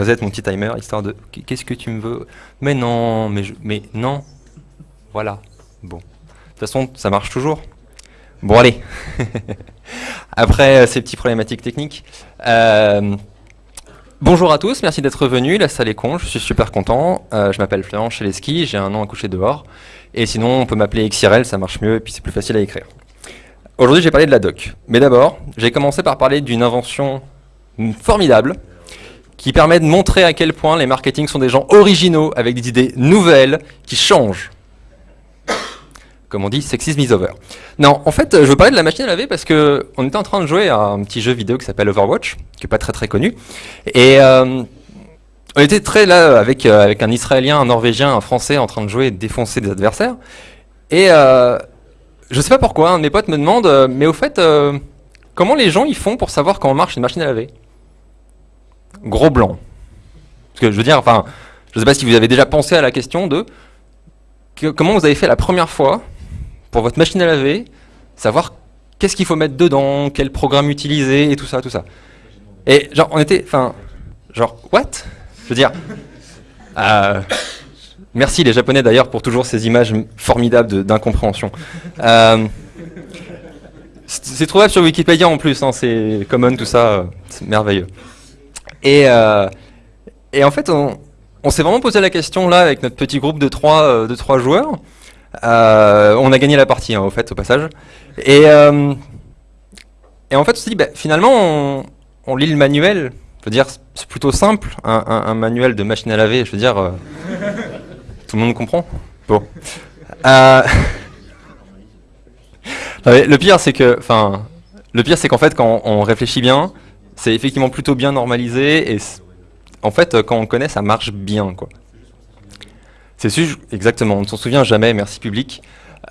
reset mon petit timer, histoire de... Qu'est-ce que tu me veux? Mais non, mais, je, mais non. Voilà. Bon. De toute façon, ça marche toujours. Bon, allez. Après euh, ces petites problématiques techniques. Euh, bonjour à tous, merci d'être venus. La salle est con, je suis super content. Euh, je m'appelle Florent Cheleski, j'ai un an à coucher dehors. Et sinon, on peut m'appeler XRL, ça marche mieux et puis c'est plus facile à écrire. Aujourd'hui, j'ai parlé de la doc. Mais d'abord, j'ai commencé par parler d'une invention formidable qui permet de montrer à quel point les marketing sont des gens originaux avec des idées nouvelles qui changent. Comme on dit, sexism is over. Non, en fait, je veux parler de la machine à laver parce que on était en train de jouer à un petit jeu vidéo qui s'appelle Overwatch, qui est pas très très connu. Et euh, on était très là avec, euh, avec un Israélien, un Norvégien, un Français en train de jouer et défoncer des adversaires. Et euh, je sais pas pourquoi, un de mes potes me demande, euh, mais au fait, comment les gens ils font pour savoir comment marche une machine à laver? Gros blanc. Parce que je veux dire, enfin, je sais pas si vous avez déjà pensé à la question de comment vous avez fait la première fois pour votre machine à laver, savoir qu'est-ce qu'il faut mettre dedans, quel programme utiliser et tout ça, tout ça. Et genre, on était, enfin, genre, what? Je veux dire, euh, merci les Japonais d'ailleurs pour toujours ces images formidables d'incompréhension. Euh, c'est trouvable sur Wikipédia en plus, hein, c'est common, tout ça, c'est merveilleux. Et, euh, et en fait, on, s'est vraiment posé la question là avec notre petit groupe de trois, euh, de trois joueurs. Euh, on a gagné la partie, hein, au fait, au passage. Et, en fait, on s'est dit, bah, finalement, on, lit le manuel. Je veux dire, c'est plutôt simple, un, manuel de machine à laver. Je veux dire, tout le monde comprend. Bon. Le pire, c'est que, enfin, le pire, c'est qu'en fait, quand on réfléchit bien, c'est effectivement plutôt bien normalisé et en fait, quand on connaît, ça marche bien, quoi. C'est exactement, on ne s'en souvient jamais, merci public.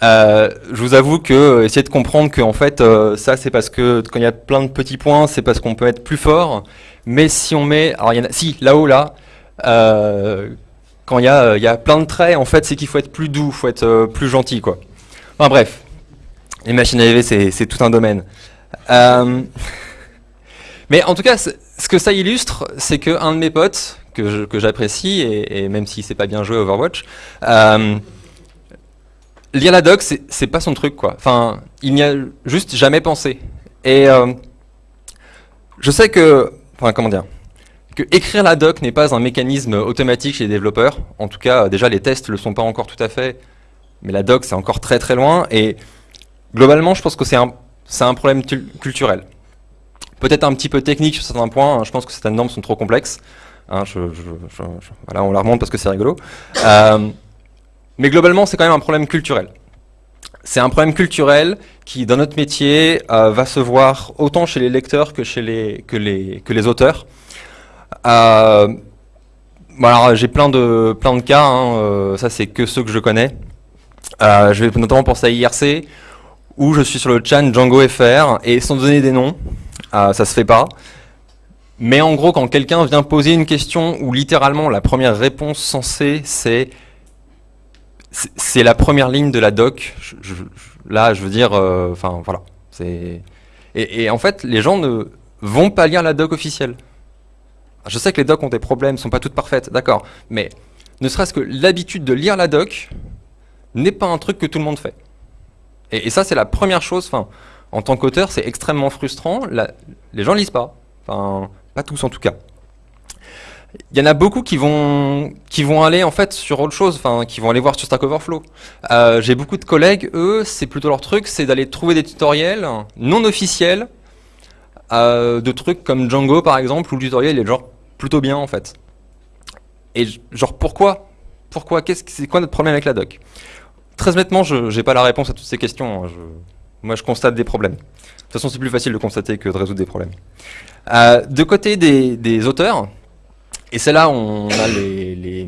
Euh, je vous avoue que euh, essayer de comprendre que en fait euh, ça c'est parce que quand il y a plein de petits points, c'est parce qu'on peut être plus fort. Mais si on met, alors il y en a, si là-haut là, euh, quand il y a, y a plein de traits, en fait c'est qu'il faut être plus doux, faut être euh, plus gentil quoi. Enfin bref, les machines à laver c'est tout un domaine. Mais en tout cas, ce que ça illustre, c'est qu'un de mes potes, que j'apprécie, et, même si c'est pas bien joué Overwatch, euh, lire la doc, c'est pas son truc, quoi. Enfin, il n'y a juste jamais pensé. Et euh, je sais que, enfin, comment dire, que écrire la doc n'est pas un mécanisme automatique chez les développeurs. En tout cas, déjà, les tests le sont pas encore tout à fait, mais la doc, c'est encore très très loin. Et globalement, je pense que c'est un problème culturel. Peut-être un petit peu technique sur certains points, hein. je pense que certaines normes sont trop complexes. Hein, voilà, on la remonte parce que c'est rigolo. Euh, mais globalement, c'est quand même un problème culturel. C'est un problème culturel qui, dans notre métier, euh, va se voir autant chez les lecteurs que chez les, que les, que les auteurs. Euh, j'ai plein de, plein de cas, hein, euh, ça c'est que ceux que je connais. Je vais notamment penser à IRC, où je suis sur le chat Django FR, et sans donner des noms, ça se fait pas. Mais en gros, quand quelqu'un vient poser une question où littéralement la première réponse censée c'est c'est la première ligne de la doc. Là, je veux dire, euh, enfin voilà. Et, en fait, les gens ne vont pas lire la doc officielle. Je sais que les docs ont des problèmes, sont pas toutes parfaites, d'accord. Mais ne serait-ce que l'habitude de lire la doc n'est pas un truc que tout le monde fait. Et, et ça, c'est la première chose. Enfin, en tant qu'auteur, c'est extrêmement frustrant. Les gens lisent pas. Pas tous en tout cas. Il y en a beaucoup qui vont aller en fait sur autre chose, qui vont aller voir sur Stack Overflow. Euh, J'ai beaucoup de collègues, eux, c'est plutôt leur truc, c'est d'aller trouver des tutoriels non officiels euh, de trucs comme Django par exemple, où le tutoriel est genre plutôt bien en fait. Et genre pourquoi Pourquoi c'est quoi notre problème avec la doc? Très honnêtement, je n'ai pas la réponse à toutes ces questions. Hein. Moi, je constate des problèmes. De toute façon, c'est plus facile de constater que de résoudre des problèmes. Euh, de côté des, auteurs, et c'est là où on a les,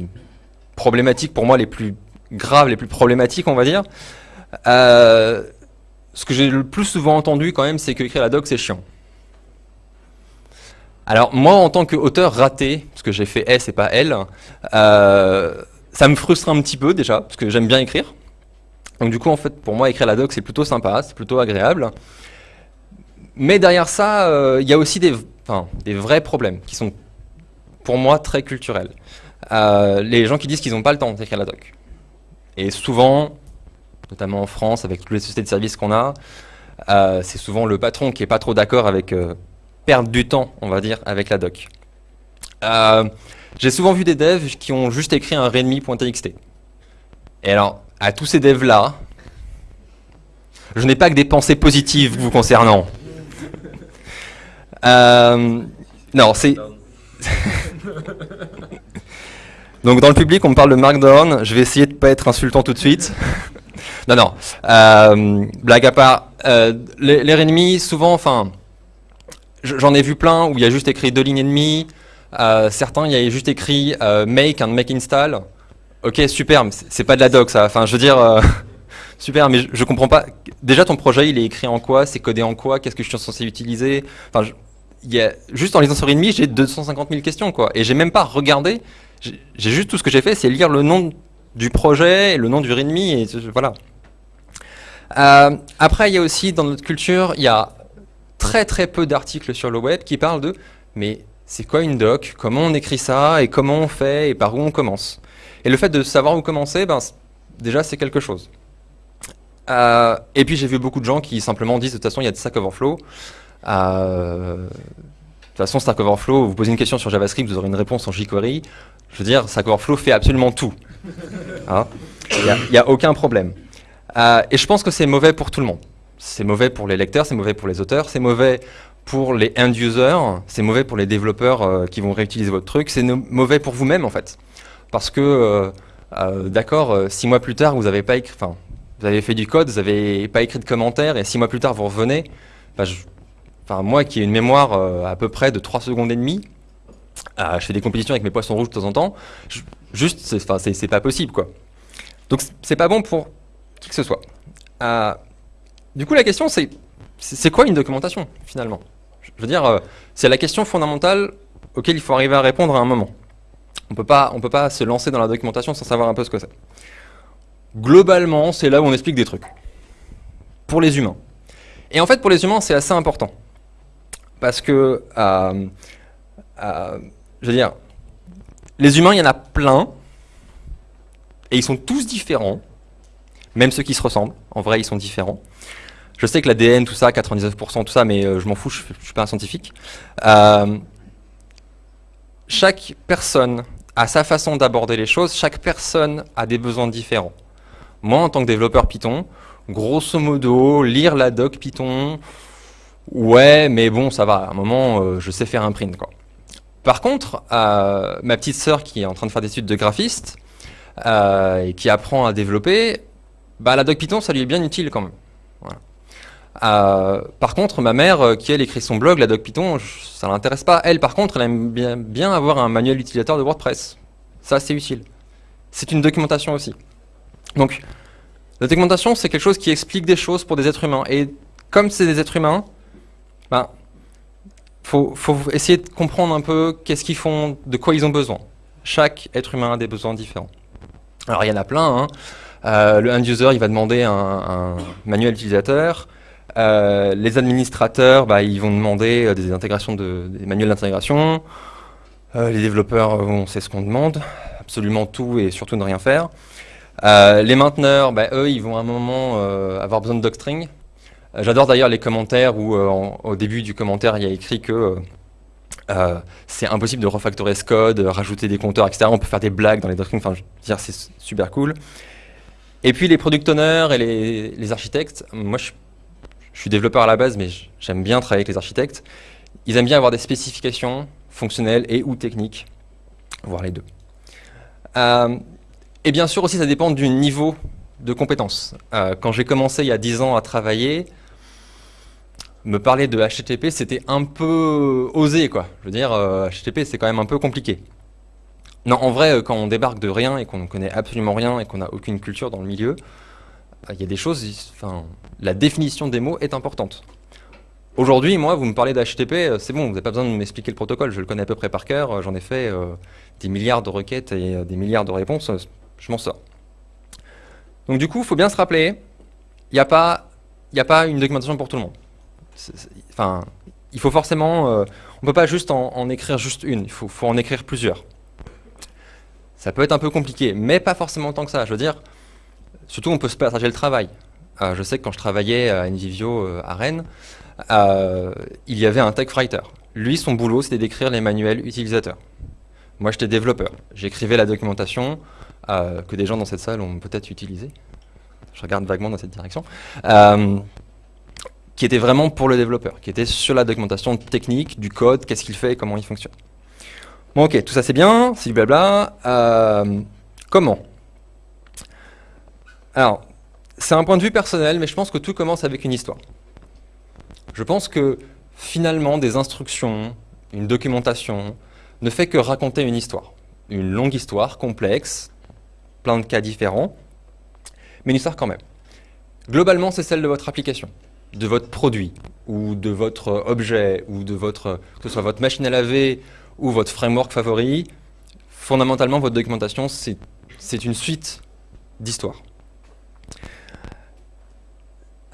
problématiques, pour moi, les plus graves, les plus problématiques, on va dire. Euh, ce que j'ai le plus souvent entendu, quand même, c'est que écrire la doc, c'est chiant. Alors, moi, en tant qu'auteur raté, parce que j'ai fait S et pas L, euh, ça me frustre un petit peu, déjà, parce que j'aime bien écrire. Donc, du coup, en fait, pour moi, écrire la doc, c'est plutôt sympa, c'est plutôt agréable. Mais derrière ça, il euh, y a aussi des, vrais problèmes qui sont pour moi, très culturel. Euh, les gens qui disent qu'ils n'ont pas le temps d'écrire la doc. Et souvent, notamment en France, avec toutes les sociétés de services qu'on a, euh, c'est souvent le patron qui n'est pas trop d'accord avec perdre du temps, on va dire, avec la doc. J'ai souvent vu des devs qui ont juste écrit un readme.txt. Et alors, à tous ces devs-là, je n'ai pas que des pensées positives vous concernant. non, c'est... Donc dans le public, on me parle de Markdown. Je vais essayer de ne pas être insultant tout de suite. non, non. Euh, blague à part. Euh, les, ennemis, souvent, enfin, j'en ai vu plein où il y a juste écrit deux lignes et demie. Euh, certains, il y a juste écrit make and make install. Ok, super, mais c'est pas de la doc ça. Enfin, je veux dire, super, mais je, je, comprends pas. Déjà, ton projet, il est écrit en quoi? C'est codé en quoi? Qu'est-ce que je suis censé utiliser? Enfin, il y a, juste en lisant sur README, j'ai 250 000 questions, quoi. Et j'ai même pas regardé. J'ai juste tout ce que j'ai fait, c'est lire le nom du projet, le nom du README, et voilà. Euh, après, il y a aussi, dans notre culture, il y a très très peu d'articles sur le web qui parlent de « mais c'est quoi une doc? Comment on écrit ça? Et comment on fait? Et par où on commence ?» Et le fait de savoir où commencer, ben, déjà, c'est quelque chose. Euh, et puis, j'ai vu beaucoup de gens qui simplement disent « de toute façon, il y a de Stack Overflow. Euh, de toute façon, Stack Overflow, vous posez une question sur JavaScript, vous aurez une réponse en jQuery. Je veux dire, Stack Overflow fait absolument tout. Hein il n'y a, aucun problème. Euh, et je pense que c'est mauvais pour tout le monde. C'est mauvais pour les lecteurs, c'est mauvais pour les auteurs, c'est mauvais pour les end-users, c'est mauvais pour les développeurs qui vont réutiliser votre truc, c'est mauvais pour vous-même en fait. Parce que, d'accord, six mois plus tard, vous avez pas écrit, enfin, vous avez fait du code, vous n'avez pas écrit de commentaires, et six mois plus tard, vous revenez, bah, enfin, moi qui ai une mémoire euh, à peu près de 3 secondes et demie, euh, je fais des compétitions avec mes poissons rouges de temps en temps, juste, c'est pas possible, quoi. Donc, c'est pas bon pour qui que ce soit. Euh, du coup, la question, c'est c'est quoi une documentation, finalement? Je veux dire, c'est la question fondamentale auquel il faut arriver à répondre à un moment. On peut pas, on peut pas se lancer dans la documentation sans savoir un peu ce que c'est. Globalement, c'est là où on explique des trucs. Pour les humains. Et en fait, pour les humains, c'est assez important. Parce que, euh, euh, je veux dire, les humains, il y en a plein, et ils sont tous différents, même ceux qui se ressemblent, en vrai, ils sont différents. Je sais que l'ADN, tout ça, 99%, tout ça, mais euh, je m'en fous, je ne suis pas un scientifique. Chaque personne a sa façon d'aborder les choses, chaque personne a des besoins différents. Moi, en tant que développeur Python, grosso modo, lire la doc Python, ouais, mais bon, ça va, à un moment, euh, je sais faire un print. Par contre, euh, ma petite sœur qui est en train de faire des études de graphiste, euh, et qui apprend à développer, bah, la doc Python, ça lui est bien utile quand même. Par contre, ma mère, qui elle écrit son blog, la doc Python, ça l'intéresse pas. Elle, par contre, elle aime bien, avoir un manuel utilisateur de WordPress. Ça, c'est utile. C'est une documentation aussi. Donc, la documentation, c'est quelque chose qui explique des choses pour des êtres humains. Et comme c'est des êtres humains, ben, faut, essayer de comprendre un peu qu'est-ce qu'ils font, de quoi ils ont besoin. Chaque être humain a des besoins différents. Alors il y en a plein. Hein. Euh, le end-user, il va demander un, manuel utilisateur. Euh, les administrateurs, bah, ils vont demander euh, des intégrations de, des manuels d'intégration. les développeurs, on sait ce qu'on demande, absolument tout et surtout ne rien faire. Euh, les mainteneurs, bah, eux, ils vont à un moment euh, avoir besoin de docstring. Euh, j'adore d'ailleurs les commentaires où au début du commentaire, il y a écrit que c'est impossible de refactorer ce code, rajouter des compteurs, etc. On peut faire des blagues dans les docstrings, enfin, dire, c'est super cool. Et puis les product owners et les, architectes, moi je, développeur à la base, mais j'aime bien travailler avec les architectes. Ils aiment bien avoir des spécifications fonctionnelles et ou techniques, voire les deux. Et bien sûr aussi, ça dépend du niveau de compétence. Euh, quand j'ai commencé il y a 10 ans à travailler, me parler de HTTP, c'était un peu osé, quoi. Je veux dire, HTTP, euh, c'est quand même un peu compliqué. Non, en vrai, euh, quand on débarque de rien et qu'on ne connaît absolument rien et qu'on n'a aucune culture dans le milieu, il y a des choses, enfin, la définition des mots est importante. Aujourd'hui, moi, vous me parlez d'HTTP, c'est bon, vous n'avez pas besoin de m'expliquer le protocole, je le connais à peu près par cœur, j'en ai fait des milliards de requêtes et des milliards de réponses, je m'en sors. Donc du coup, il faut bien se rappeler, il n'y a, pas, a pas une documentation pour tout le monde. Enfin, il faut forcément, on ne peut pas juste en, écrire juste une, il faut, faut, en écrire plusieurs. Ça peut être un peu compliqué, mais pas forcément tant que ça. Je veux dire, surtout on peut se partager le travail. je sais que quand je travaillais à Invivio à Rennes, il y avait un tech writer. Lui, son boulot, c'était d'écrire les manuels utilisateurs. Moi, j'étais développeur. J'écrivais la documentation euh, que des gens dans cette salle ont peut-être utilisée. Je regarde vaguement dans cette direction. Euh, qui était vraiment pour le développeur, qui était sur la documentation technique, du code, qu'est-ce qu'il fait, comment il fonctionne. Bon, ok, tout ça c'est bien, c'est du blabla. Euh, comment Alors, c'est un point de vue personnel, mais je pense que tout commence avec une histoire. Je pense que finalement, des instructions, une documentation, ne fait que raconter une histoire. Une longue histoire, complexe, plein de cas différents, mais une histoire quand même. Globalement, c'est celle de votre application, de votre produit, ou de votre objet, ou de votre, que ce soit votre machine à laver, ou votre framework favori. Fondamentalement, votre documentation, c'est une suite d'histoires.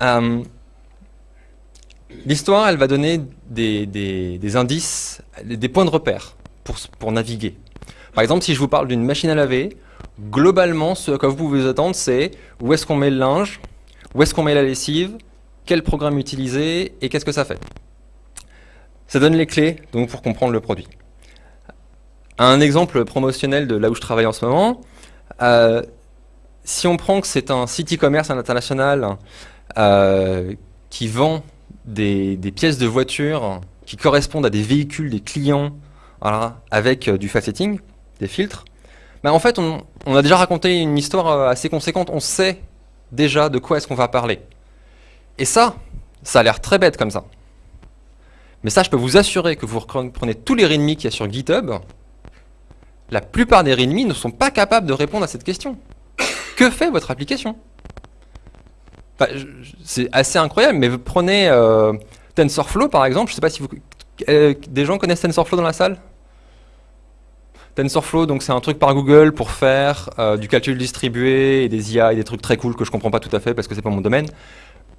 Euh, L'histoire, elle va donner des, indices, des points de repère pour, naviguer. Par exemple, si je vous parle d'une machine à laver, globalement, ce que vous pouvez vous attendre, c'est où est-ce qu'on met le linge, où est-ce qu'on met la lessive, quel programme utiliser et qu'est-ce que ça fait. Ça donne les clés donc, pour comprendre le produit. Un exemple promotionnel de là où je travaille en ce moment, euh, si on prend que c'est un site e-commerce international euh, qui vend des, pièces de voiture qui correspondent à des véhicules des clients avec euh, du faceting, des filtres, ben, en fait, on, a déjà raconté une histoire euh, assez conséquente. On sait déjà de quoi est-ce qu'on va parler. Et ça, ça a l'air très bête comme ça. Mais ça, je peux vous assurer que vous prenez tous les README qu'il y a sur GitHub, la plupart des README ne sont pas capables de répondre à cette question. Que fait votre application? C'est assez incroyable, mais prenez euh, TensorFlow par exemple, je ne sais pas si euh, des gens connaissent TensorFlow dans la salle? TensorFlow, donc c'est un truc par Google pour faire euh, du calcul distribué et des IA et des trucs très cool que je comprends pas tout à fait parce que c'est pas mon domaine.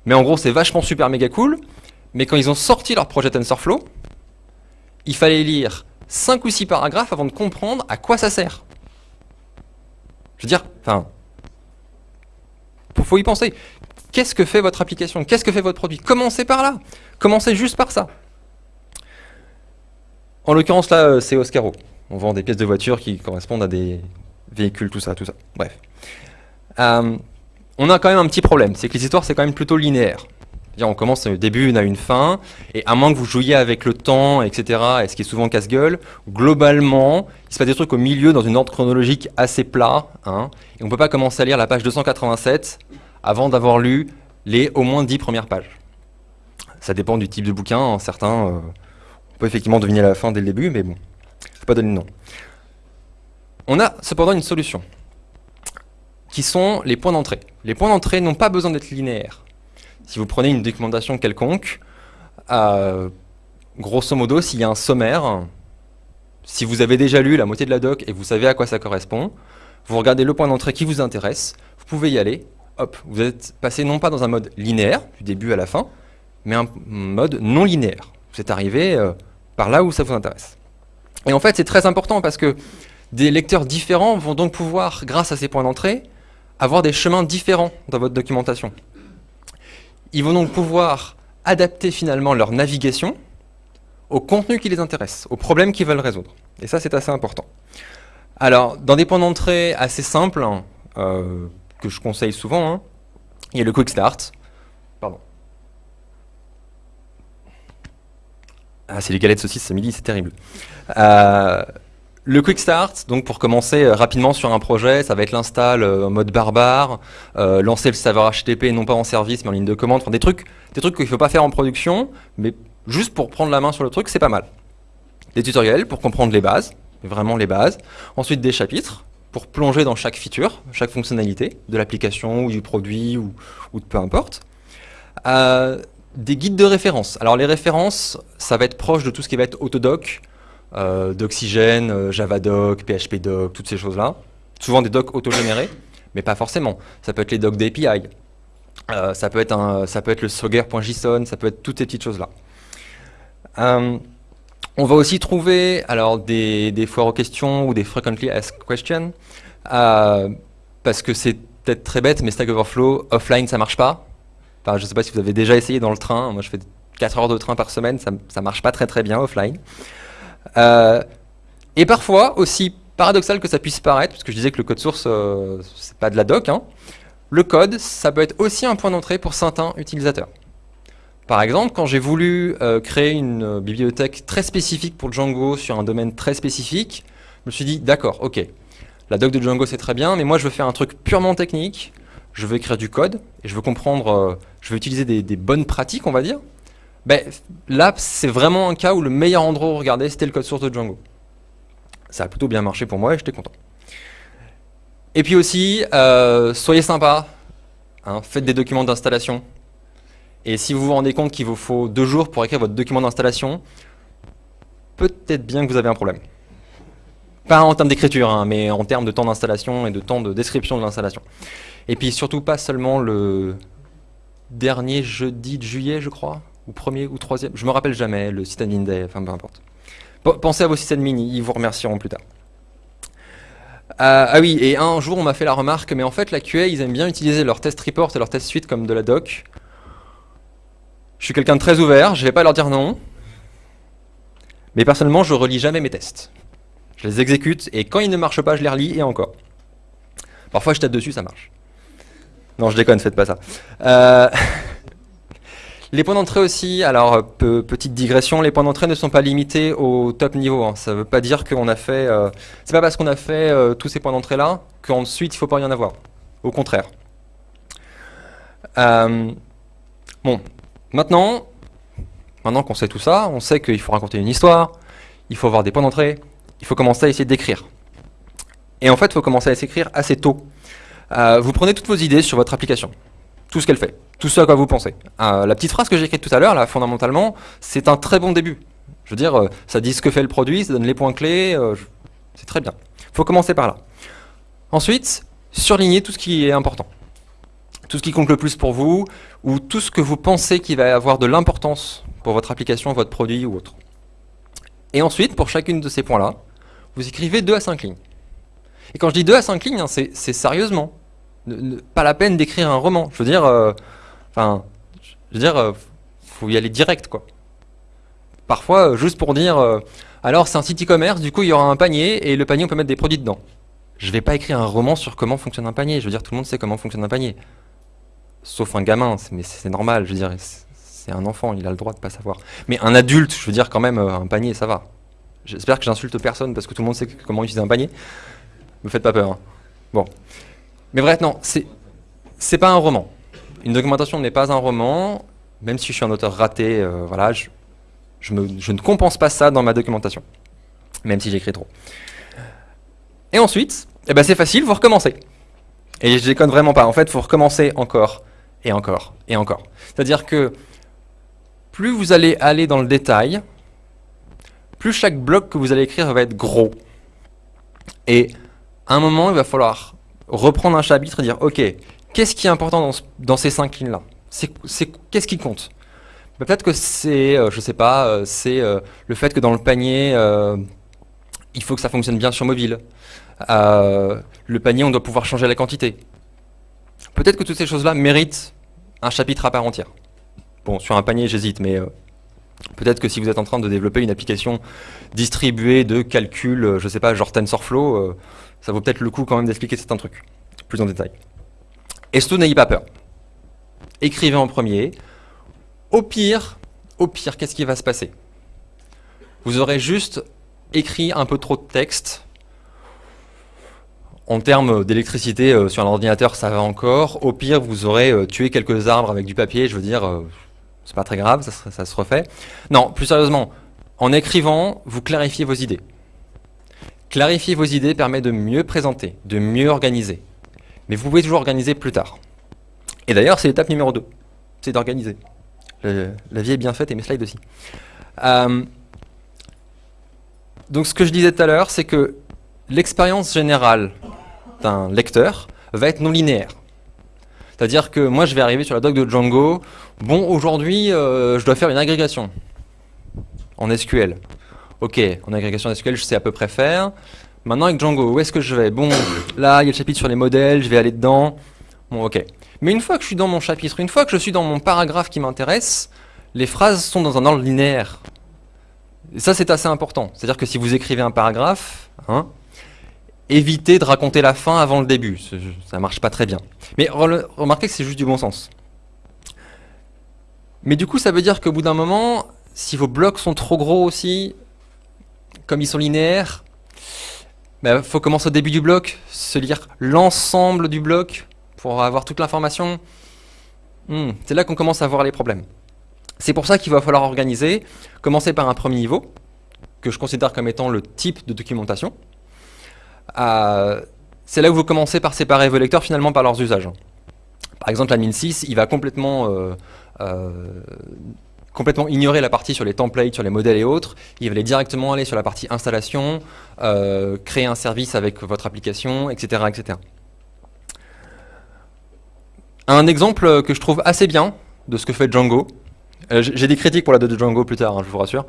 Mais en gros, c'est vachement super méga cool. Mais quand ils ont sorti leur projet TensorFlow, il fallait lire 5 ou 6 paragraphes avant de comprendre à quoi ça sert. Je veux dire, enfin, faut y penser. Qu'est-ce que fait votre application? Qu'est-ce que fait votre produit? Commencez par là. Commencez juste par ça. En l'occurrence, là, euh, c'est Oscaro. On vend des pièces de voiture qui correspondent à des véhicules, tout ça, tout ça. Bref. Euh, on a quand même un petit problème, c'est que les histoires, c'est quand même plutôt linéaire. On commence au début, on a une fin, et à moins que vous jouiez avec le temps, etc., et ce qui est souvent casse-gueule, globalement, il se passe des trucs au milieu dans une ordre chronologique assez plat, hein, et on ne peut pas commencer à lire la page 287 avant d'avoir lu les au moins 10 premières pages. Ça dépend du type de bouquin, certains, euh, on peut effectivement deviner la fin dès le début, mais bon, je ne pas donner de nom. On a cependant une solution, qui sont les points d'entrée. Les points d'entrée n'ont pas besoin d'être linéaires. Si vous prenez une documentation quelconque, grosso modo, s'il y a un sommaire, si vous avez déjà lu la moitié de la doc et vous savez à quoi ça correspond, vous regardez le point d'entrée qui vous intéresse, vous pouvez y aller, hop, vous êtes passé non pas dans un mode linéaire, du début à la fin, mais un mode non linéaire. Vous êtes arrivé euh, par là où ça vous intéresse. Et en fait, c'est très important parce que des lecteurs différents vont donc pouvoir, grâce à ces points d'entrée, avoir des chemins différents dans votre documentation. Ils vont donc pouvoir adapter finalement leur navigation au contenu qui les intéresse, aux problèmes qu'ils veulent résoudre. Et ça, c'est assez important. Alors, dans des points d'entrée assez simples, euh, que je conseille souvent, hein, il y a le Quick Start. Pardon. Ah, c'est les galettes saucisses ce midi, c'est terrible. Euh, le Quick Start, donc pour commencer euh, rapidement sur un projet, ça va être l'install euh, en mode barbare, lancer le serveur HTTP non pas en service mais en ligne de commande, enfin, des trucs, des trucs qu'il ne faut pas faire en production, mais juste pour prendre la main sur le truc, c'est pas mal. Des tutoriels pour comprendre les bases, vraiment les bases. Ensuite des chapitres plonger dans chaque feature, chaque fonctionnalité de l'application ou du produit ou, de peu importe. Euh, des guides de référence. Alors les références, ça va être proche de tout ce qui va être Autodoc, euh, d'Oxygène, euh, Javadoc, PHPdoc, toutes ces choses-là. Souvent des docs autogénérés, mais pas forcément. Ça peut être les docs d'API, ça, peut être ça peut être le Swagger.json, ça peut être toutes ces petites choses-là. On va aussi trouver alors des, des, foires aux questions ou des frequently asked questions, euh, parce que c'est peut-être très bête, mais Stack Overflow, offline, ça marche pas. Enfin, je ne sais pas si vous avez déjà essayé dans le train. Moi, je fais 4 heures de train par semaine, ça ne marche pas très très bien offline. Euh, et parfois, aussi paradoxal que ça puisse paraître, parce que je disais que le code source, euh, c'est pas de la doc, hein, le code, ça peut être aussi un point d'entrée pour certains utilisateurs. Par exemple, quand j'ai voulu euh, créer une euh, bibliothèque très spécifique pour Django sur un domaine très spécifique, je me suis dit, d'accord, ok, la doc de Django c'est très bien, mais moi je veux faire un truc purement technique, je veux écrire du code, et je veux comprendre, euh, je veux utiliser des, bonnes pratiques, on va dire. Ben, là, c'est vraiment un cas où le meilleur endroit où regarder, c'était le code source de Django. Ça a plutôt bien marché pour moi et j'étais content. Et puis aussi, soyez sympa, hein, faites des documents d'installation, et si vous vous rendez compte qu'il vous faut deux jours pour écrire votre document d'installation, peut-être bien que vous avez un problème. Pas en termes d'écriture, hein, mais en termes de temps d'installation et de temps de description de l'installation. Et puis surtout pas seulement le dernier jeudi de juillet, je crois, ou premier ou troisième, je me rappelle jamais, le system day, enfin peu importe. Pensez à vos systèmes mini, ils vous remercieront plus tard. Euh, ah oui, et un jour on m'a fait la remarque, mais en fait la QA, ils aiment bien utiliser leur test report et leur test suite comme de la doc. Je suis quelqu'un de très ouvert, je ne vais pas leur dire non. Mais personnellement, je relis jamais mes tests. Je les exécute et quand ils ne marchent pas, je les relis et encore. Parfois, je tape dessus, ça marche. Non, je déconne, faites pas ça. Euh, les points d'entrée aussi, alors petite digression, les points d'entrée ne sont pas limités au top niveau. Hein. Ça ne veut pas dire qu'on a fait... Euh, c'est pas parce qu'on a fait euh, tous ces points d'entrée là qu'ensuite il ne faut pas y en avoir. Au contraire. bon, Maintenant, maintenant qu'on sait tout ça, on sait qu'il faut raconter une histoire, il faut avoir des points d'entrée, il faut commencer à essayer d'écrire. Et en fait, il faut commencer à s'écrire assez tôt. Euh, vous prenez toutes vos idées sur votre application, tout ce qu'elle fait, tout ce à quoi vous pensez. Euh, la petite phrase que j'ai écrite tout à l'heure, là, fondamentalement, c'est un très bon début. Je veux dire, euh, ça dit ce que fait le produit, ça donne les points clés, c'est très bien. Il faut commencer par là. Ensuite, surligner tout ce qui est important tout ce qui compte le plus pour vous, ou tout ce que vous pensez qui va avoir de l'importance pour votre application, votre produit ou autre. Et ensuite, pour chacune de ces points-là, vous écrivez 2 à 5 lignes. Et quand je dis 2 à 5 lignes, hein, c'est sérieusement. pas la peine d'écrire un roman. Je veux dire, euh, enfin, je veux dire, euh, faut y aller direct, quoi. Parfois, euh, juste pour dire, alors c'est un site e-commerce, du coup il y aura un panier, et le panier on peut mettre des produits dedans. Je ne vais pas écrire un roman sur comment fonctionne un panier. Je veux dire, tout le monde sait comment fonctionne un panier sauf un gamin, mais c'est normal, je veux dire, c'est un enfant, il a le droit de pas savoir. Mais un adulte, je veux dire quand même, euh, un panier, ça va. J'espère que j'insulte personne parce que tout le monde sait comment utiliser un panier. Me faites pas peur. Hein. Bon. Mais bref, non, c'est pas un roman. Une documentation n'est pas un roman, même si je suis un auteur raté, euh, voilà, je, je, ne compense pas ça dans ma documentation, même si j'écris trop. Et ensuite, eh ben c'est facile, vous recommencez. Et je déconne vraiment pas. En fait, il faut recommencer encore et encore et encore. C'est-à-dire que plus vous allez aller dans le détail, plus chaque bloc que vous allez écrire va être gros. Et à un moment, il va falloir reprendre un chapitre et dire, ok, qu'est-ce qui est important dans, ces cinq lignes-là? Qu'est-ce qui compte? Bah, Peut-être que c'est, euh, je sais pas, euh, c'est euh, le fait que dans le panier, il faut que ça fonctionne bien sur mobile. le panier, on doit pouvoir changer la quantité. Peut-être que toutes ces choses-là méritent un chapitre à part entière. Bon, sur un panier, j'hésite, mais euh, peut-être que si vous êtes en train de développer une application distribuée de calcul, euh, je ne sais pas, genre TensorFlow, euh, ça vaut peut-être le coup quand même d'expliquer certains trucs, plus en détail. Et surtout, n'ayez pas peur. Écrivez en premier. Au pire, au pire, qu'est-ce qui va se passer? Vous aurez juste écrit un peu trop de texte en termes d'électricité euh, sur un ordinateur, ça va encore. Au pire, vous aurez euh, tué quelques arbres avec du papier. Je veux dire, euh, c'est pas très grave, ça, se refait. Non, plus sérieusement, en écrivant, vous clarifiez vos idées. Clarifier vos idées permet de mieux présenter, de mieux organiser. Mais vous pouvez toujours organiser plus tard. Et d'ailleurs, c'est l'étape numéro 2. C'est d'organiser. La vie est bien faite et mes slides aussi. donc ce que je disais tout à l'heure, c'est que l'expérience générale d'un lecteur va être non linéaire. C'est-à-dire que moi, je vais arriver sur la doc de Django. Bon, aujourd'hui, euh, je dois faire une agrégation. en SQL. Ok, en agrégation SQL, je sais à peu près faire. Maintenant, avec Django, où est-ce que je vais? Bon, là, il y a le chapitre sur les modèles, je vais aller dedans. Bon, ok. Mais une fois que je suis dans mon chapitre, une fois que je suis dans mon paragraphe qui m'intéresse, les phrases sont dans un ordre linéaire. Et ça, c'est assez important. C'est-à-dire que si vous écrivez un paragraphe, hein, évitez de raconter la fin avant le début. Ça marche pas très bien. Mais remarquez que c'est juste du bon sens. Mais du coup, ça veut dire qu'au bout d'un moment, si vos blocs sont trop gros aussi, comme ils sont linéaires, il bah, faut commencer au début du bloc, se lire l'ensemble du bloc pour avoir toute l'information. Hmm, c'est là qu'on commence à voir les problèmes. C'est pour ça qu'il va falloir organiser, commencer par un premier niveau, que je considère comme étant le type de documentation. Euh, c'est là où vous commencez par séparer vos lecteurs finalement par leurs usages. Par exemple, l'admin 6, il va complètement, euh, euh, complètement ignorer la partie sur les templates, sur les modèles et autres. Il va directement aller sur la partie installation, créer un service avec votre application, etc., etc. Un exemple que je trouve assez bien de ce que fait Django, euh, j'ai des critiques pour la de Django plus tard, hein, je vous rassure.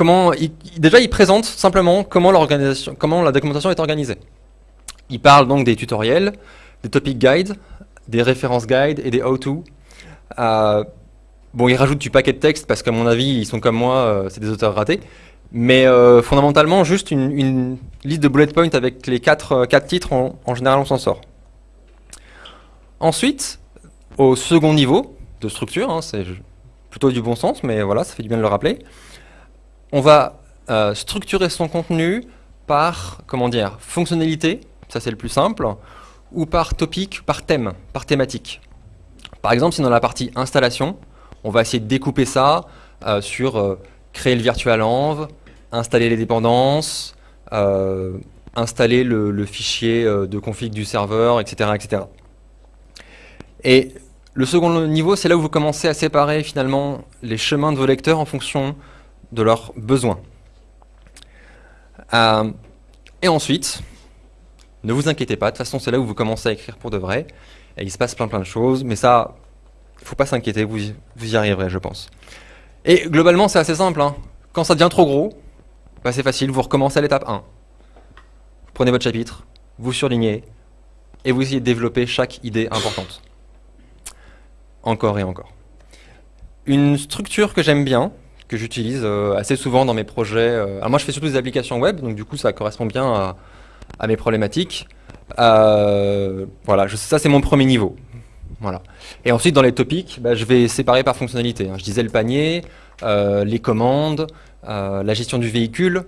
Euh, déjà, il présente simplement comment, la documentation est organisée. Il parle donc des tutoriels, des topic guides, des références guides et des how-to. Euh, bon, il rajoute du paquet de texte parce qu'à mon avis, ils sont comme moi, c'est des auteurs ratés. Mais fondamentalement, juste une, liste de bullet points avec les quatre, quatre titres, en général, on s'en sort. Ensuite, au second niveau de structure, hein, c'est plutôt du bon sens, mais voilà, ça fait du bien de le rappeler, on va euh, structurer son contenu par, comment dire, fonctionnalité, ça c'est le plus simple, ou par topic, par thème, par thématique. Par exemple, si dans la partie installation, on va essayer de découper ça euh, sur euh, créer le virtual env, installer les dépendances, installer le, le, fichier de config du serveur, etc. etc. Et le second niveau, c'est là où vous commencez à séparer finalement les chemins de vos lecteurs en fonction de leurs besoins. Euh, et ensuite, ne vous inquiétez pas, de toute façon c'est là où vous commencez à écrire pour de vrai, et il se passe plein plein de choses, mais ça, il ne faut pas s'inquiéter, vous, y arriverez je pense. Et globalement c'est assez simple, hein. quand ça devient trop gros, bah, c'est facile, vous recommencez à l'étape 1. Vous prenez votre chapitre, vous surlignez, et vous essayez de développer chaque idée importante encore et encore. Une structure que j'aime bien, que j'utilise euh, assez souvent dans mes projets. Euh, alors moi, je fais surtout des applications web, donc du coup, ça correspond bien à, mes problématiques. Euh, voilà, ça c'est mon premier niveau. Voilà. Et ensuite, dans les topics, bah, je vais séparer par fonctionnalité. Hein. Je disais le panier, les commandes, la gestion du véhicule,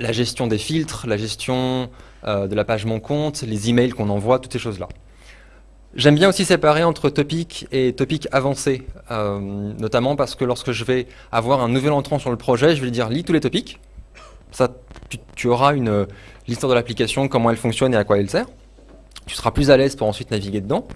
la gestion des filtres, la gestion de la page Mon compte, les emails qu'on envoie, toutes ces choses-là. J'aime bien aussi séparer entre topic et topic avancé, euh, notamment parce que lorsque je vais avoir un nouvel entrant sur le projet, je vais lui dire lis tous les topics. Ça, tu, auras une l'histoire de l'application, comment elle fonctionne et à quoi elle sert. Tu seras plus à l'aise pour ensuite naviguer dedans.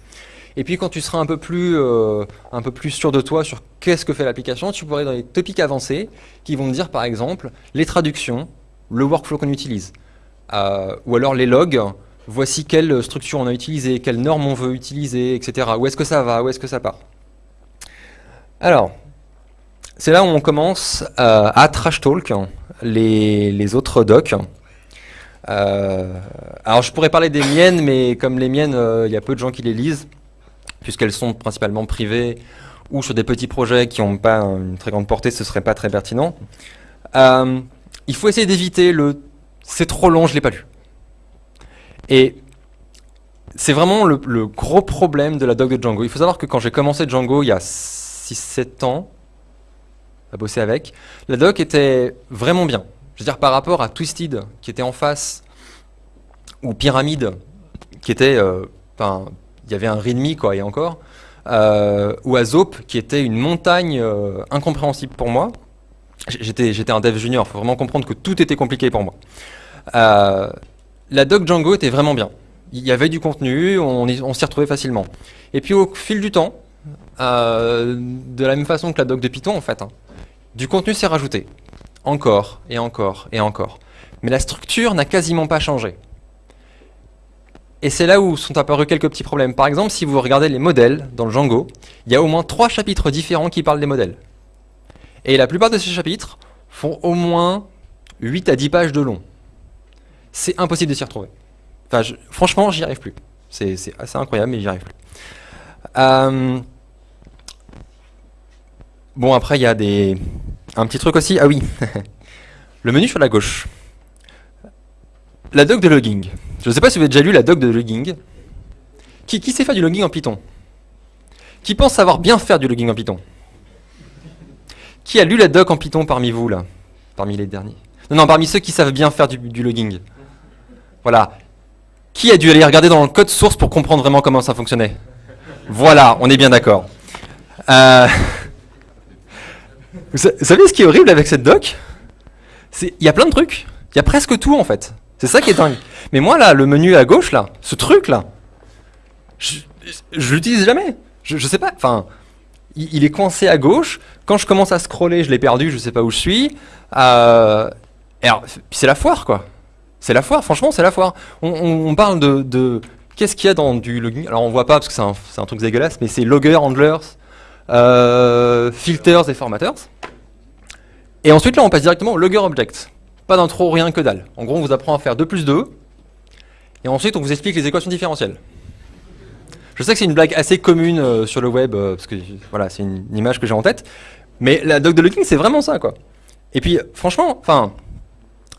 Et puis quand tu seras un peu plus, euh, un peu plus sûr de toi sur qu'est-ce que fait l'application, tu pourrais dans les topics avancés qui vont te dire par exemple les traductions, le workflow qu'on utilise, euh, ou alors les logs, voici quelle structure on a utilisé, quelle norme on veut utiliser, etc. Où est-ce que ça va, où est-ce que ça part Alors, c'est là où on commence euh, à trash talk les, autres docs. Euh, alors je pourrais parler des miennes, mais comme les miennes, euh, il y a peu de gens qui les lisent, puisqu'elles sont principalement privées ou sur des petits projets qui n'ont pas une très grande portée, ce serait pas très pertinent. il faut essayer d'éviter le « c'est trop long, je l'ai pas lu ». Et c'est vraiment le, gros problème de la doc de Django. Il faut savoir que quand j'ai commencé Django il y a 6-7 ans, à bosser avec, la doc était vraiment bien. Je veux dire, par rapport à Twisted, qui était en face, ou Pyramide, qui était... Euh, enfin, il y avait un readme, quoi, et encore, euh, ou à Zope, qui était une montagne euh, incompréhensible pour moi. J'étais un dev junior, il faut vraiment comprendre que tout était compliqué pour moi la doc Django était vraiment bien. Il y avait du contenu, on, s'y retrouvait facilement. Et puis au fil du temps, euh, de la même façon que la doc de Python en fait, hein, du contenu s'est rajouté. Encore, et encore, et encore. Mais la structure n'a quasiment pas changé. Et c'est là où sont apparus quelques petits problèmes. Par exemple, si vous regardez les modèles dans le Django, il y a au moins trois chapitres différents qui parlent des modèles. Et la plupart de ces chapitres font au moins 8 à 10 pages de long. C'est impossible de s'y retrouver. Enfin, je, franchement, j'y arrive plus. C'est assez incroyable, mais j'y arrive plus. Euh, bon, après, il y a des... un petit truc aussi. Ah oui, le menu sur la gauche. La doc de logging. Je ne sais pas si vous avez déjà lu la doc de logging. Qui, qui sait faire du logging en Python? Qui pense savoir bien faire du logging en Python? Qui a lu la doc en Python parmi vous, là? Parmi les derniers? Non, non, parmi ceux qui savent bien faire du, logging. Voilà. Qui a dû aller regarder dans le code source pour comprendre vraiment comment ça fonctionnait Voilà, on est bien d'accord. Euh, vous savez ce qui est horrible avec cette doc? Il y a plein de trucs. Il y a presque tout, en fait. C'est ça qui est dingue. Mais moi, là, le menu à gauche, là, ce truc-là, je, je l'utilise jamais. Je, je sais pas, enfin, il, est coincé à gauche. Quand je commence à scroller, je l'ai perdu, je sais pas où je suis. Euh, c'est la foire, quoi. C'est la foire, franchement, c'est la foire. On, parle de, qu'est-ce qu'il y a dans du logging? Alors on voit pas parce que c'est un, truc dégueulasse, mais c'est logger, handlers, euh, filters et formatters. Et ensuite là, on passe directement au logger object. Pas d'intro, rien que dalle. En gros, on vous apprend à faire 2 plus 2. Et ensuite, on vous explique les équations différentielles. Je sais que c'est une blague assez commune euh, sur le web, euh, parce que voilà, c'est une, image que j'ai en tête. Mais la doc de logging, c'est vraiment ça, quoi. Et puis, franchement, enfin,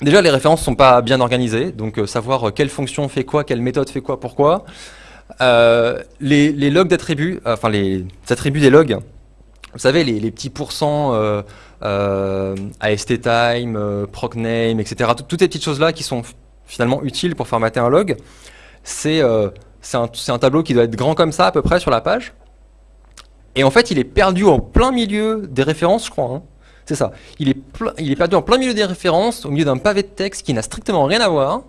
déjà, les références sont pas bien organisées. Donc, euh, savoir quelle fonction fait quoi, quelle méthode fait quoi, pourquoi. Les, les, logs d'attributs, enfin, les attributs des logs, vous savez, les, petits pourcents euh, AST time, euh, procname, etc. toutes ces petites choses-là qui sont finalement utiles pour formater un log. C'est euh, un, un, tableau qui doit être grand comme ça à peu près sur la page. Et en fait, il est perdu en plein milieu des références, je crois. Hein. C'est ça. Il est, perdu en plein milieu des références, au milieu d'un pavé de texte qui n'a strictement rien à voir.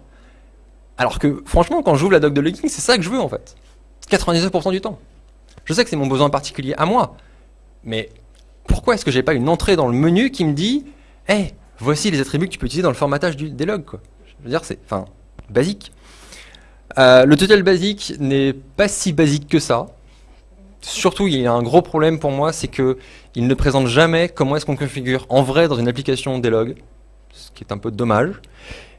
Alors que, franchement, quand j'ouvre la doc de logging, c'est ça que je veux, en fait. 99% du temps. Je sais que c'est mon besoin particulier à moi, mais pourquoi est-ce que j'ai pas une entrée dans le menu qui me dit hey, voici les attributs que tu peux utiliser dans le formatage des logs. Je veux dire, c'est enfin basique. Euh, le tutoriel basique n'est pas si basique que ça. Surtout, il y a un gros problème pour moi, c'est que il ne présente jamais comment est-ce qu'on configure en vrai dans une application des logs, ce qui est un peu dommage.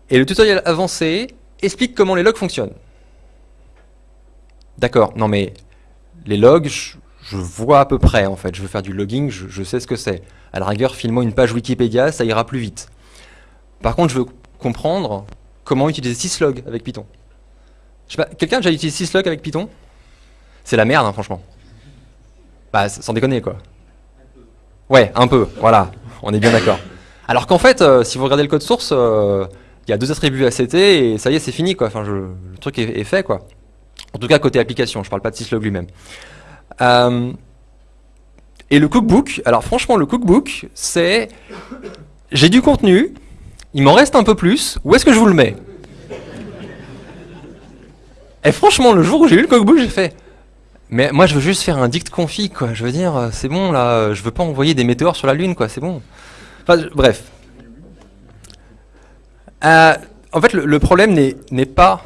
Et le tutoriel avancé explique comment les logs fonctionnent. D'accord, non mais les logs, je vois à peu près en fait, je veux faire du logging, je, sais ce que c'est. À la rigueur, file-moi une page Wikipédia, ça ira plus vite. Par contre, je veux comprendre comment utiliser syslog avec Python. Quelqu'un a déjà utilisé syslog avec Python? C'est la merde, hein, franchement. Bah, sans déconner, quoi. Ouais, un peu, voilà, on est bien d'accord. Alors qu'en fait, euh, si vous regardez le code source, euh, il y a deux attributs ACT et ça y est, c'est fini, quoi. Enfin, le truc est, fait, quoi. En tout cas, côté application, je parle pas de syslog lui-même. Euh, et le cookbook, alors franchement le cookbook, c'est j'ai du contenu, il m'en reste un peu plus, où est-ce que je vous le mets? Et franchement, le jour où j'ai eu le cookbook, j'ai fait mais moi je veux juste faire un dict config quoi, je veux dire euh, c'est bon là, je veux pas envoyer des météores sur la lune quoi, c'est bon. Enfin, bref. Euh, en fait le problème n'est pas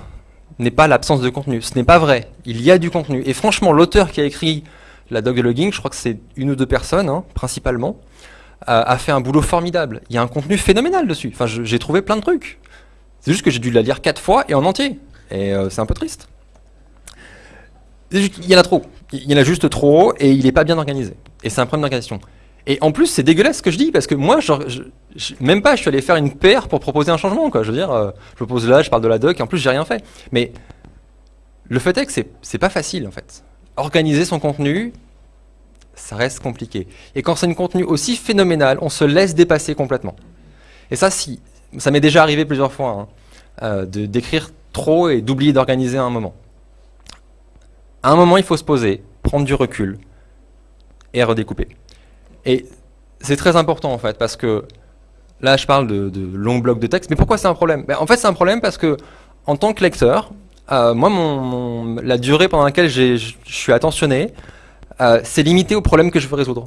l'absence de contenu. Ce n'est pas vrai. Il y a du contenu. Et franchement, l'auteur qui a écrit la dog logging, je crois que c'est une ou deux personnes, hein, principalement, euh, a fait un boulot formidable. Il y a un contenu phénoménal dessus. Enfin, j'ai trouvé plein de trucs. C'est juste que j'ai dû la lire quatre fois et en entier. Et euh, c'est un peu triste. Il y en a trop. Il y en a juste trop et il n'est pas bien organisé. Et c'est un problème d'organisation. Et en plus, c'est dégueulasse ce que je dis, parce que moi, même pas, je suis allé faire une paire pour proposer un changement. Je veux dire, euh, je propose là, je parle de la doc, et en plus, j'ai rien fait. Mais le fait est que c'est pas facile, en fait. Organiser son contenu, ça reste compliqué. Et quand c'est un contenu aussi phénoménal, on se laisse dépasser complètement. Et ça, si, ça m'est déjà arrivé plusieurs fois, hein, euh, d'écrire trop et d'oublier d'organiser un moment. À un moment, il faut se poser, prendre du recul et redécouper. Et c'est très important en fait, parce que là je parle de, longs blocs de texte, mais pourquoi c'est un problème? Ben, En fait c'est un problème parce que en tant que lecteur, euh, moi la durée pendant laquelle je suis attentionné, euh, c'est limité au problème que je veux résoudre.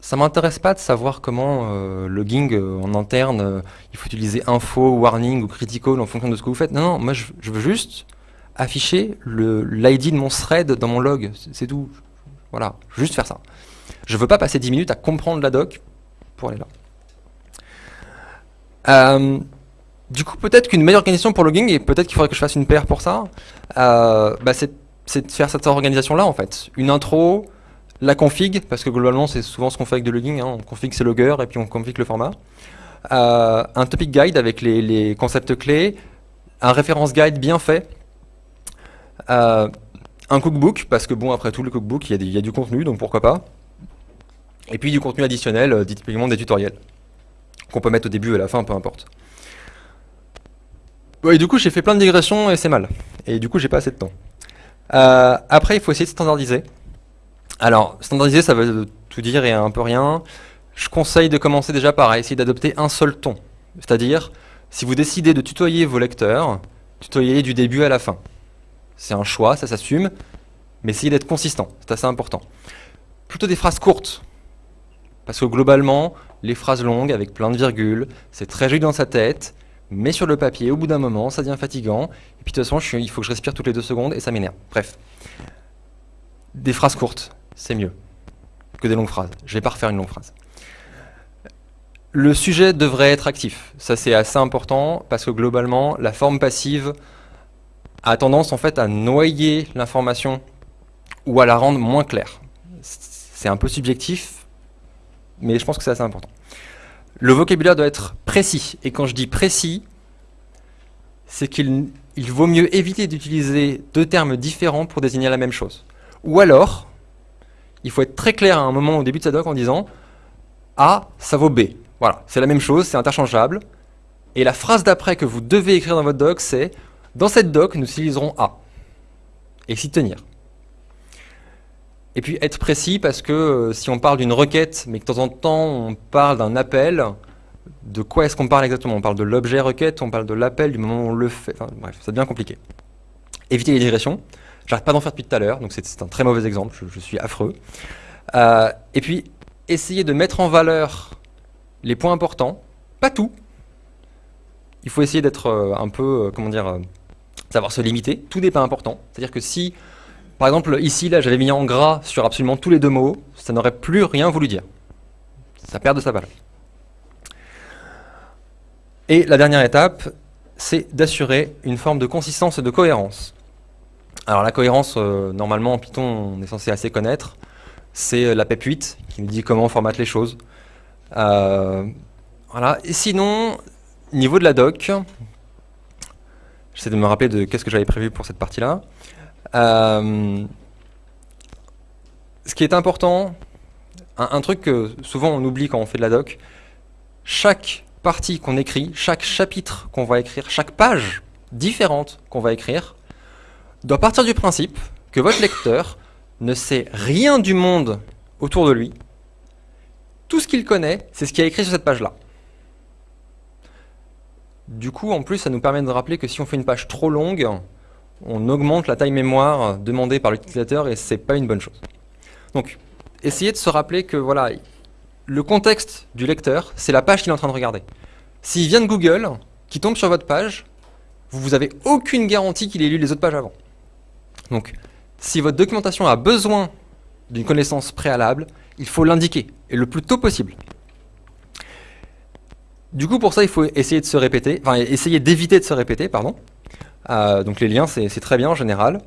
ça m'intéresse pas de savoir comment euh, logging en interne, il faut utiliser info, warning ou critical en fonction de ce que vous faites. Non, non, moi je, je veux juste afficher l'ID de mon thread dans mon log, c'est tout. Voilà, juste faire ça. Je ne veux pas passer 10 minutes à comprendre la doc pour aller là. Euh, du coup, peut-être qu'une meilleure organisation pour logging, et peut-être qu'il faudrait que je fasse une paire pour ça, euh, bah, c'est de faire cette organisation-là, en fait. Une intro, la config, parce que globalement, c'est souvent ce qu'on fait avec de logging, hein. on config ses loggers, et puis on config le format. Euh, un topic guide avec les, concepts clés, un référence guide bien fait, euh, un cookbook, parce que bon, après tout, le cookbook, il y, a du contenu, donc pourquoi pas. Et puis du contenu additionnel, typiquement des tutoriels, qu'on peut mettre au début et à la fin, peu importe. Et du coup, j'ai fait plein de digressions et c'est mal. Et du coup, j'ai pas assez de temps. Euh, après, il faut essayer de standardiser. Alors, standardiser, ça veut tout dire et un peu rien. Je conseille de commencer déjà par essayer d'adopter un seul ton. C'est-à-dire, si vous décidez de tutoyer vos lecteurs, tutoyer du début à la fin. C'est un choix, ça s'assume, mais essayez d'être consistant, c'est assez important. Plutôt des phrases courtes, parce que globalement, les phrases longues avec plein de virgules, c'est très joli dans sa tête, mais sur le papier, au bout d'un moment, ça devient fatigant. Et puis de toute façon, il faut que je respire toutes les deux secondes et ça m'énerve. Bref. Des phrases courtes, c'est mieux que des longues phrases. Je vais pas refaire une longue phrase. Le sujet devrait être actif. Ça, c'est assez important parce que globalement, la forme passive a tendance en fait à noyer l'information ou à la rendre moins claire. C'est un peu subjectif, mais je pense que c'est assez important. Le vocabulaire doit être précis. Et quand je dis précis, c'est qu'il vaut mieux éviter d'utiliser deux termes différents pour désigner la même chose. Ou alors, il faut être très clair à un moment au début de sa doc en disant A, ça vaut B. Voilà, c'est la même chose, c'est interchangeable. Et la phrase d'après que vous devez écrire dans votre doc, c'est Dans cette doc, nous utiliserons A. Et s'y tenir. Et puis être précis parce que euh, si on parle d'une requête, mais que de temps en temps on parle d'un appel, de quoi est-ce qu'on parle exactement? On parle de l'objet requête, on parle de l'appel du moment où on le fait, enfin, bref, ça devient compliqué. Éviter les digressions, j'arrête pas d'en faire depuis tout à l'heure, donc c'est un très mauvais exemple, je, suis affreux. Euh, et puis, essayer de mettre en valeur les points importants, pas tout. Il faut essayer d'être euh, un peu, comment dire, savoir se limiter, tout n'est pas important. C'est-à-dire que si par exemple, ici, là, j'avais mis en gras sur absolument tous les deux mots, ça n'aurait plus rien voulu dire. Ça perd de sa valeur. Et la dernière étape, c'est d'assurer une forme de consistance et de cohérence. Alors la cohérence, euh, normalement en Python, on est censé assez connaître. C'est euh, la PEP 8 qui nous dit comment on formate les choses. Euh, voilà. Et sinon, niveau de la doc, j'essaie de me rappeler de qu'est-ce que j'avais prévu pour cette partie-là. Euh, ce qui est important, un, truc que souvent on oublie quand on fait de la doc, chaque partie qu'on écrit, chaque chapitre qu'on va écrire, chaque page différente qu'on va écrire, doit partir du principe que votre lecteur ne sait rien du monde autour de lui. Tout ce qu'il connaît, c'est ce qui est écrit sur cette page-là. Du coup, en plus, ça nous permet de rappeler que si on fait une page trop longue, on augmente la taille mémoire demandée par l'utilisateur et c'est pas une bonne chose. Donc, essayez de se rappeler que voilà, le contexte du lecteur, c'est la page qu'il est en train de regarder. S'il vient de Google, qui tombe sur votre page, vous n'avez aucune garantie qu'il ait lu les autres pages avant. Donc, si votre documentation a besoin d'une connaissance préalable, il faut l'indiquer, et le plus tôt possible. Du coup, pour ça, il faut essayer de se répéter, enfin, essayer d'éviter de se répéter, pardon. Euh, donc les liens, c'est très bien en général.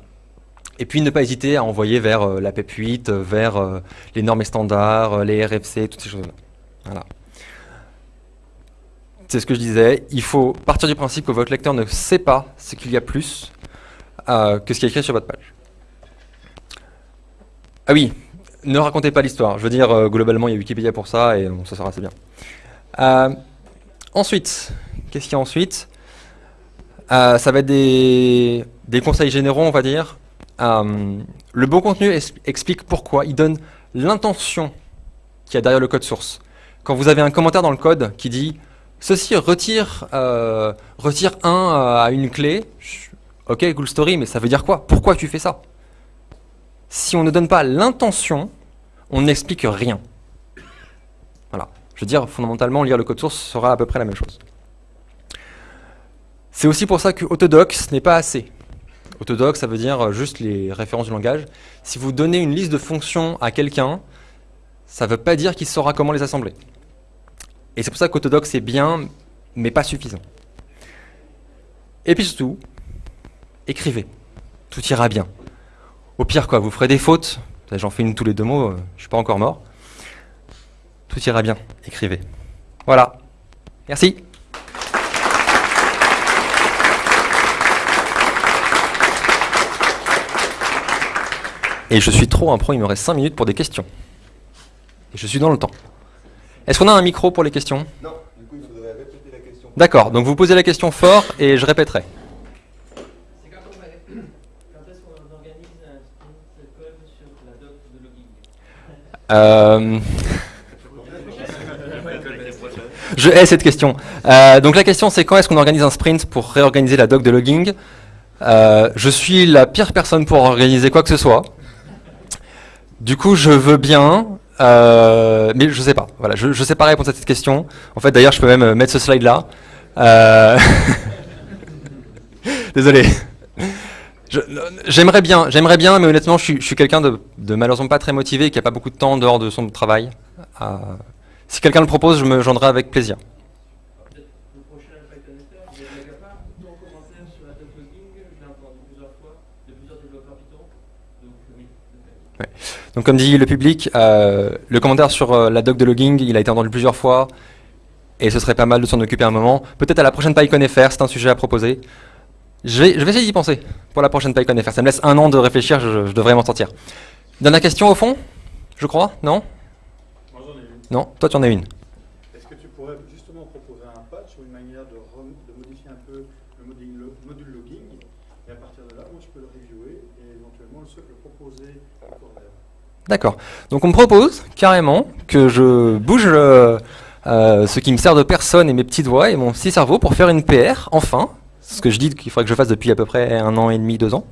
Et puis ne pas hésiter à envoyer vers euh, la PEP 8, euh, vers les normes et standards, les RFC, toutes ces choses-là. Voilà. C'est ce que je disais, il faut partir du principe que votre lecteur ne sait pas ce qu'il y a plus que ce qui est écrit sur votre page. Ah oui, ne racontez pas l'histoire. Je veux dire, globalement, il y a Wikipédia pour ça et ça sera assez bien. Ensuite, qu'est-ce qu'il y a ensuite? Euh, ça va être des, conseils généraux, on va dire. Euh, le bon contenu explique pourquoi, il donne l'intention qu'il y a derrière le code source. Quand vous avez un commentaire dans le code qui dit « Ceci retire, euh, retire 1 à une clé », ok, cool story, mais ça veut dire quoi? Pourquoi tu fais ça? Si on ne donne pas l'intention, on n'explique rien. Je veux dire, fondamentalement, lire le code source sera à peu près la même chose. C'est aussi pour ça que Autodox n'est pas assez. Autodox, ça veut dire juste les références du langage. Si vous donnez une liste de fonctions à quelqu'un, ça ne veut pas dire qu'il saura comment les assembler. Et c'est pour ça qu'Autodoc c'est bien, mais pas suffisant. Et puis surtout, écrivez. Tout ira bien. Au pire, quoi, vous ferez des fautes. J'en fais une tous les deux mots, euh, je suis pas encore mort. Tout ira bien. Écrivez. Voilà. Merci. Et je suis trop un pro, il me reste 5 minutes pour des questions. Et je suis dans le temps. Est-ce qu'on a un micro pour les questions? Non, du coup il faudrait répéter la question. D'accord, donc vous posez la question fort et je répéterai. C'est quand, on va- quand est-ce qu'on organise un sprint code sur la doc de logging? Euh, Je hais cette question. Euh, donc la question c'est quand est-ce qu'on organise un sprint pour réorganiser la doc de logging Euh, Je suis la pire personne pour organiser quoi que ce soit. Du coup je veux bien, euh, mais je sais pas. Voilà, je, je sais pas répondre à cette question. En fait d'ailleurs je peux même mettre ce slide là. Désolé. J'aimerais bien, j'aimerais bien, mais honnêtement, je suis, quelqu'un de, malheureusement pas très motivé qui a pas beaucoup de temps dehors de son travail. Si quelqu'un le propose, je me joindrai avec plaisir. Donc comme dit le public, euh, le commentaire sur euh, la doc de logging, il a été entendu plusieurs fois et ce serait pas mal de s'en occuper un moment. Peut-être à la prochaine PyCon FR, c'est un sujet à proposer. Je vais, je vais essayer d'y penser pour la prochaine PyCon FR. Ça me laisse un an de réfléchir, je, je devrais m'en sortir. Dernière question au fond Je crois Non Moi j'en ai une. Non Toi tu en as une. Est-ce que tu pourrais justement proposer un patch ou une manière de, modifier un peu le module, lo- module logging et à partir de là, moi je peux le reviewer et éventuellement le, le proposer au D'accord. Donc on me propose carrément que je bouge euh, euh, ce qui me sert de personne et mes petites doigts et mon petit cerveau pour faire une PR, enfin, ce que je dis qu'il faudrait que je fasse depuis à peu près un an et demi, deux ans,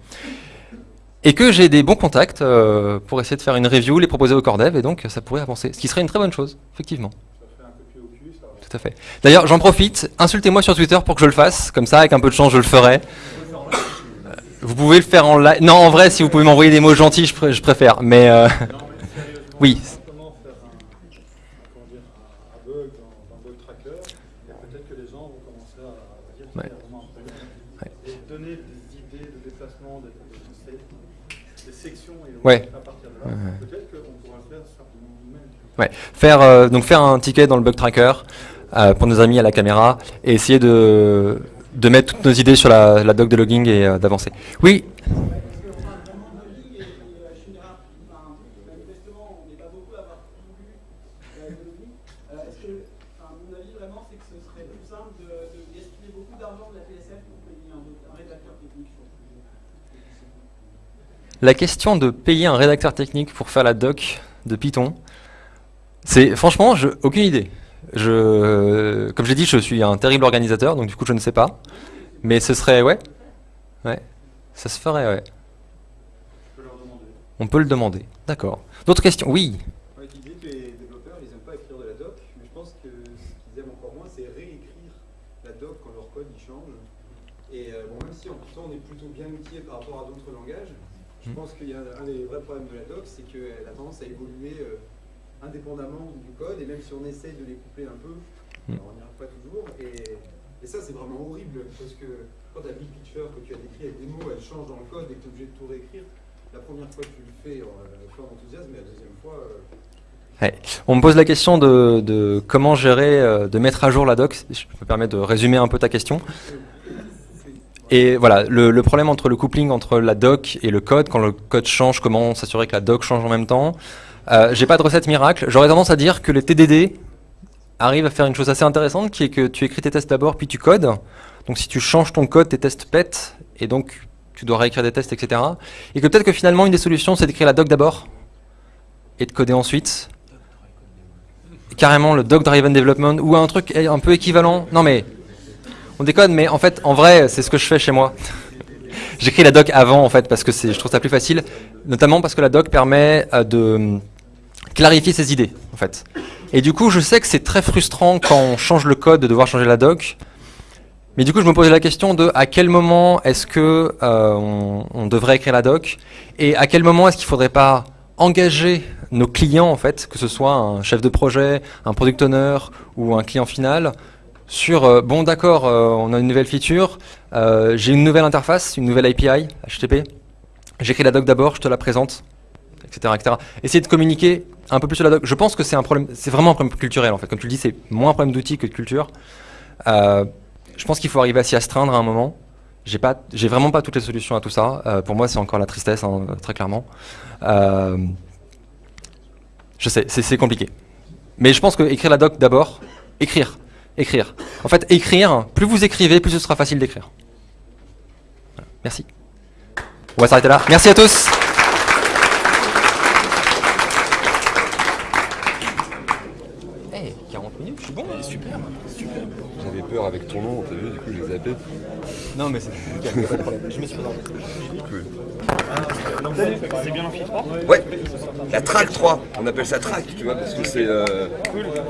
et que j'ai des bons contacts euh, pour essayer de faire une review, les proposer au corps dev, et donc ça pourrait avancer, ce qui serait une très bonne chose, effectivement. Tout à fait. D'ailleurs, j'en profite, insultez-moi sur Twitter pour que je le fasse, comme ça, avec un peu de chance, je le ferai. Euh, Vous pouvez le faire en live. Non, en vrai, si vous pouvez m'envoyer des mots gentils, je, pr- je préfère. Mais euh, Non, mais sérieusement, Oui. comment faire un, comment dire, un, un bug dans, dans Bug Tracker et peut-être que les gens vont commencer à, à dire qu'il Ouais. y a vraiment un problème. Ouais. Et donner des idées de déplacement, des, des, des- des sections et donc, Ouais. Ouais, faire euh, donc faire un ticket dans le bug tracker euh, pour nos amis à la caméra et essayer de, de mettre toutes nos idées sur la, la doc de logging et euh, d'avancer. Oui, Parce qu'on parle vraiment de logging et, et euh, je suis une rap- enfin, manifestement, on n'est pas beaucoup à avoir tout lu euh, de logging. Euh, Est-ce que, enfin, mon avis vraiment, c'est que ce serait plus simple de, de gaspiller beaucoup d'argent de la PSF pour payer un, un rédacteur technique sur le sujet la question de payer un rédacteur technique pour faire la doc de Python, c'est franchement, je, aucune idée. Je, comme j'ai dit, je suis un terrible organisateur, donc du coup je ne sais pas. Mais ce serait, ouais, ouais, ça se ferait, ouais. Je peux leur demander. On peut le demander. D'accord. D'autres questions? Oui. Que les développeurs, ils n'aiment pas écrire de la doc, mais je pense que ce qu'ils aiment encore moins, c'est réécrire la doc quand leur code change. Et euh, bon, même si en Python on est plutôt bien outillé par rapport à d'autres langages, je Hmm. pense qu'il y a un des vrais problèmes de la doc, c'est qu'elle a tendance à évoluer euh, indépendamment du code, et même si on essaye de les coupler un peu, alors on n'y arrive pas toujours. Et, et ça, c'est vraiment horrible, parce que quand ta big picture que tu as décrit avec des mots, elle change dans le code et que tu es obligé de tout réécrire, la première fois tu le fais euh, avec plein d'enthousiasme, mais la deuxième fois. euh, On me pose la question de, de comment gérer, euh, de mettre à jour la doc. Je me permets de résumer un peu ta question. Et voilà, le, problème entre le coupling entre la doc et le code, quand le code change, comment s'assurer que la doc change en même temps. Euh, J'ai pas de recette miracle. J'aurais tendance à dire que les TDD arrivent à faire une chose assez intéressante, qui est que tu écris tes tests d'abord, puis tu codes. Donc si tu changes ton code, tes tests pètent, et donc tu dois réécrire des tests, etc. Et que peut-être que finalement une des solutions, c'est d'écrire la doc d'abord et de coder ensuite carrément le doc driven development ou un truc un peu équivalent. Non mais on déconne, mais en fait, en vrai, c'est ce que je fais chez moi. J'écris la doc avant en fait parce que je trouve ça plus facile, notamment parce que la doc permet euh, de clarifier ses idées en fait. Et du coup, je sais que c'est très frustrant quand on change le code de devoir changer la doc. Mais du coup, je me posais la question de à quel moment est-ce que euh, on, on devrait écrire la doc et à quel moment est-ce qu'il faudrait pas engager nos clients, en fait, que ce soit un chef de projet, un product owner ou un client final, sur euh, bon d'accord, euh, on a une nouvelle feature, euh, j'ai une nouvelle interface, une nouvelle API, HTTP, j'écris la doc d'abord, je te la présente, etc., etc. Essayer de communiquer un peu plus sur la doc. Je pense que c'est un problème, c'est vraiment un problème culturel en fait. Comme tu le dis, c'est moins un problème d'outils que de culture. Je pense qu'il faut arriver à s'y astreindre à un moment. J'ai pas, j'ai vraiment pas toutes les solutions à tout ça. Pour moi, c'est encore la tristesse, hein, très clairement. Je sais, c'est compliqué. Mais je pense que écrire la doc d'abord, écrire, écrire. En fait, écrire, plus vous écrivez, plus ce sera facile d'écrire. Voilà. Merci. On va s'arrêter là. Merci à tous. Hey, 40 minutes, je suis bon. Super, super. J'avais peur avec ton nom, t'as vu, du coup j'ai zappé. Non, mais c'est pas de problème. Je me suis présenté. Cool. C'est bien l'amphi 3 Ouais, la track 3, on appelle ça track, tu vois, parce que c'est... euh,